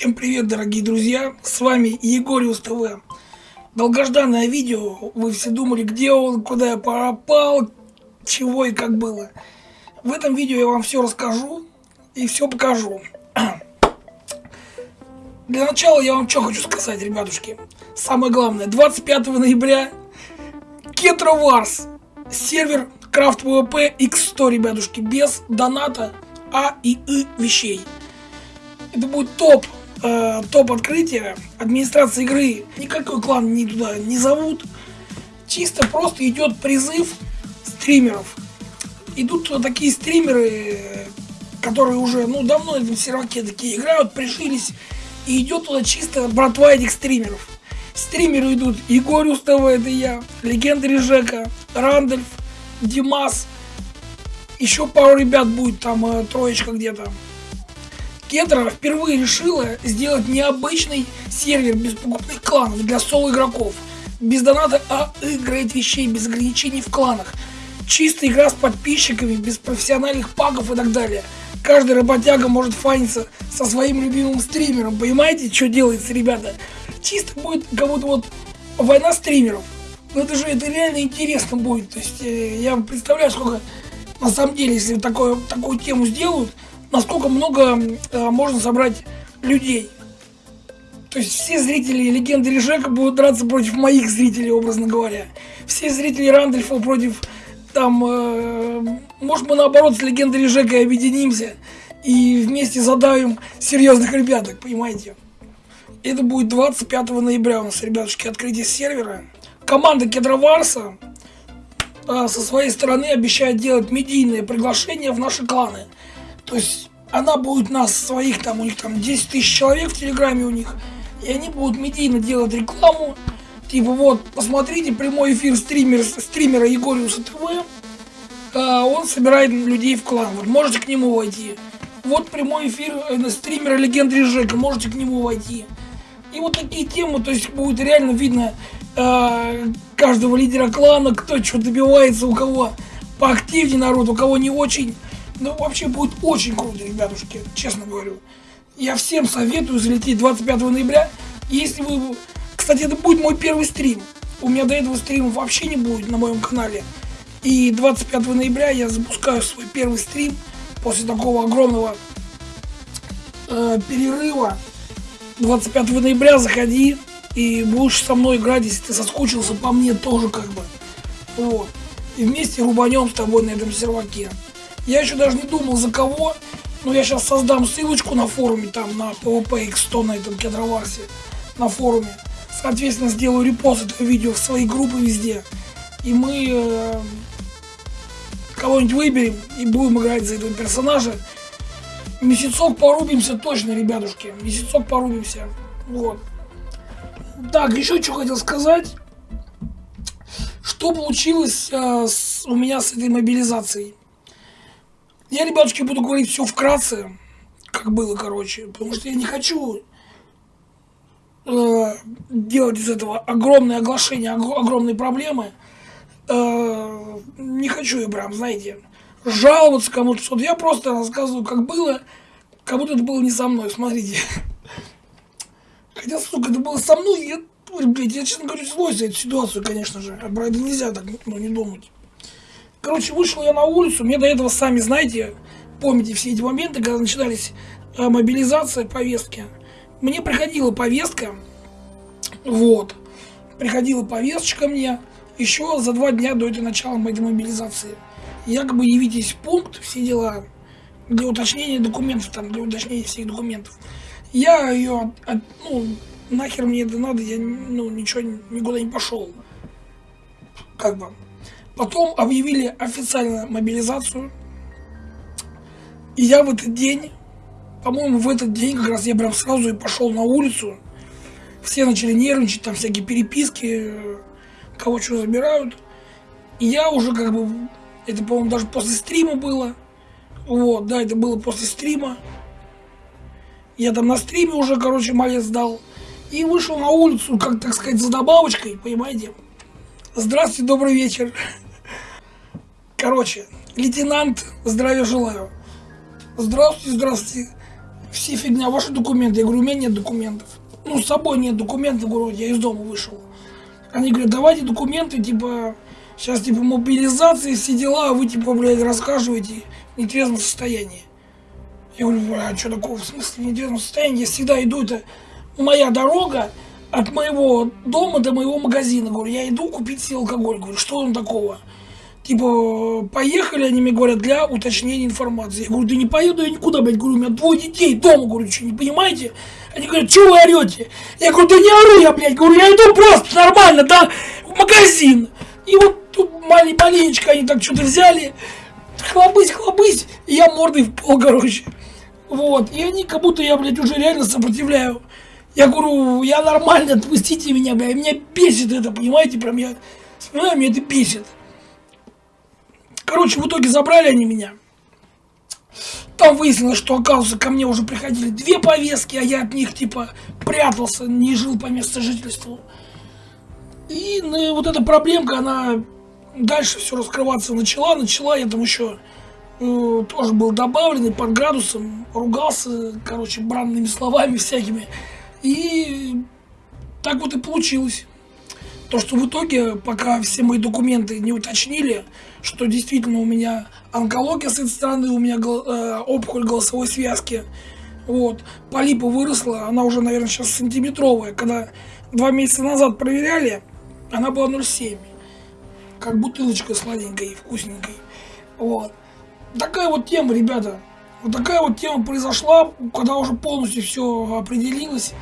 Всем привет, дорогие друзья! С вами Егориус ТВ. Долгожданное видео. Вы все думали, где он, куда я пропал, чего и как было. В этом видео я вам все расскажу и все покажу. Для начала я вам что хочу сказать, ребятушки. Самое главное, 25 ноября Кетро Варс, сервер Крафт ВВП X100, ребятушки, без доната А и И вещей. Это будет топ э, топ открытия, администрация игры никакой клан не туда не зовут. Чисто просто идет призыв стримеров. Идут такие стримеры, которые уже ну давно этом серваке такие играют, прижились. И идет туда чисто братва этих стримеров. Стримеры идут Егор Устава, это я, Легенда Жека, Рандольф, Димас, еще пару ребят будет, там э, троечка где-то. Кедра впервые решила сделать необычный сервер без покупных кланов для соло-игроков. Без доната, а играет вещей, без ограничений в кланах. Чистая игра с подписчиками, без профессиональных пагов и так далее. Каждый работяга может фаниться со своим любимым стримером. Понимаете, что делается, ребята? Чисто будет как будто вот война стримеров. Ну это же это реально интересно будет. То есть э, я представляю, сколько на самом деле, если такое, такую тему сделают, насколько много э, можно собрать людей. То есть все зрители легенды Режека будут драться против моих зрителей, образно говоря. Все зрители Рандольфа против там, э, может мы наоборот с легендой Режека объединимся и вместе задавим серьезных ребяток, понимаете? Это будет 25 ноября у нас, ребятушки, открытие сервера. Команда Кедроварса э, со своей стороны обещает делать медийные приглашения в наши кланы. То есть она будет нас, своих там, у них там 10 тысяч человек в Телеграме у них, и они будут медийно делать рекламу, типа вот, посмотрите прямой эфир стример, стримера Егориуса ТВ, а, он собирает людей в клан, вот можете к нему войти. Вот прямой эфир э, стримера Легенды Жека, можете к нему войти. И вот такие темы, то есть будет реально видно э, каждого лидера клана, кто что добивается, у кого поактивнее народ, у кого не очень. Ну, вообще будет очень круто, ребятушки, честно говорю. Я всем советую залететь 25 ноября. Если вы... Кстати, это будет мой первый стрим. У меня до этого стрима вообще не будет на моем канале. И 25 ноября я запускаю свой первый стрим после такого огромного э, перерыва. 25 ноября заходи и будешь со мной играть, если ты соскучился по мне тоже как бы. Вот. И вместе рубанем с тобой на этом серваке. Я еще даже не думал за кого, но я сейчас создам ссылочку на форуме, там на PvP X100 на этом кедроварсе, на форуме. Соответственно, сделаю репост этого видео в свои группы везде. И мы э, кого-нибудь выберем и будем играть за этого персонажа. Месяцок порубимся точно, ребятушки. Месяцок порубимся. Вот. Так, еще что хотел сказать. Что получилось э, с, у меня с этой мобилизацией? Я, ребятушки, буду говорить все вкратце, как было, короче, потому что я не хочу э, делать из этого огромное оглашение, ог огромные проблемы. Э, не хочу я прям, знаете, жаловаться кому-то что-то. Я просто рассказываю, как было, как будто это было не со мной, смотрите. Хотя, сука, это было со мной, я, блядь, я, честно говоря, злой за эту ситуацию, конечно же. А про это нельзя так, ну, не думать. Короче, вышел я на улицу, мне до этого, сами знаете, помните все эти моменты, когда начинались э, мобилизация, повестки. Мне приходила повестка, вот, приходила повесточка мне еще за два дня до этого начала моей мобилизации. Якобы явитесь в пункт, все дела, для уточнения документов, там, для уточнения всех документов. Я ее, ну, нахер мне это надо, я, ну, ничего, никуда не пошел. Как бы. Потом объявили официально мобилизацию. И я в этот день, по-моему, в этот день как раз я прям сразу и пошел на улицу. Все начали нервничать, там всякие переписки, кого что забирают. И я уже как бы, это, по-моему, даже после стрима было. Вот, да, это было после стрима. Я там на стриме уже, короче, малец дал. И вышел на улицу, как, так сказать, за добавочкой, понимаете? Здравствуйте, добрый вечер. Короче, лейтенант, здравия желаю. Здравствуйте, здравствуйте. все фигня, ваши документы. Я говорю, у меня нет документов. Ну, с собой нет документов, говорю, я из дома вышел. Они говорят, давайте документы, типа, сейчас, типа, мобилизация, все дела, а вы, типа, блядь, рассказываете в нетрезвом состоянии. Я говорю, а что такого, в смысле в нетрезвом состоянии? Я всегда иду, это моя дорога от моего дома до моего магазина. Говорю, я иду купить себе алкоголь. Говорю, что он такого? Типа, поехали, они мне говорят, для уточнения информации. Я говорю, да не поеду я никуда, блядь. Говорю, у меня двое детей дома, говорю, что, не понимаете? Они говорят, что вы орете? Я говорю, да не ору я, блядь. Говорю, я иду просто нормально, да, в магазин. И вот тут маленечко они так что-то взяли, хлобысь, хлобысь, и я мордой в пол, короче. Вот, и они как будто я, блядь, уже реально сопротивляю. Я говорю, я нормально, отпустите меня, блядь, меня бесит это, понимаете, прям я вспоминаю, меня это бесит. Короче, в итоге забрали они меня. Там выяснилось, что, оказывается, ко мне уже приходили две повестки, а я от них, типа, прятался, не жил по месту жительства. И ну, вот эта проблемка, она дальше все раскрываться начала. Начала я там еще э, тоже был добавленный под градусом, ругался, короче, бранными словами всякими. И так вот и получилось. То, что в итоге, пока все мои документы не уточнили, что действительно у меня онкология с этой стороны, у меня э, опухоль голосовой связки, вот, полипа выросла, она уже, наверное, сейчас сантиметровая. Когда два месяца назад проверяли, она была 0,7. Как бутылочка сладенькая и вкусненькой. Вот. Такая вот тема, ребята. Вот такая вот тема произошла, когда уже полностью все определилось,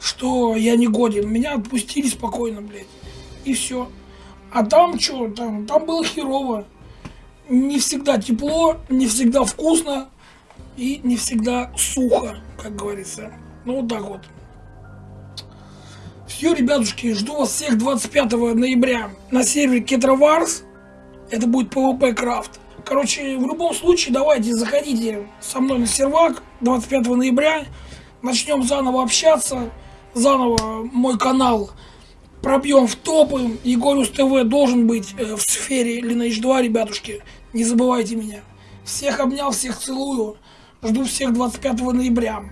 что я не годен. Меня отпустили спокойно, блядь. И все. А там что? Там, там было херово. Не всегда тепло, не всегда вкусно и не всегда сухо, как говорится. Ну вот так вот. Все, ребятушки, жду вас всех 25 ноября на сервере Кетроварс. Это будет PvP крафт. Короче, в любом случае, давайте заходите со мной на сервак 25 ноября. Начнем заново общаться. Заново мой канал пробьем в топы. Егорюс ТВ должен быть э, в сфере Lineage 2, ребятушки. Не забывайте меня. Всех обнял, всех целую. Жду всех 25 ноября.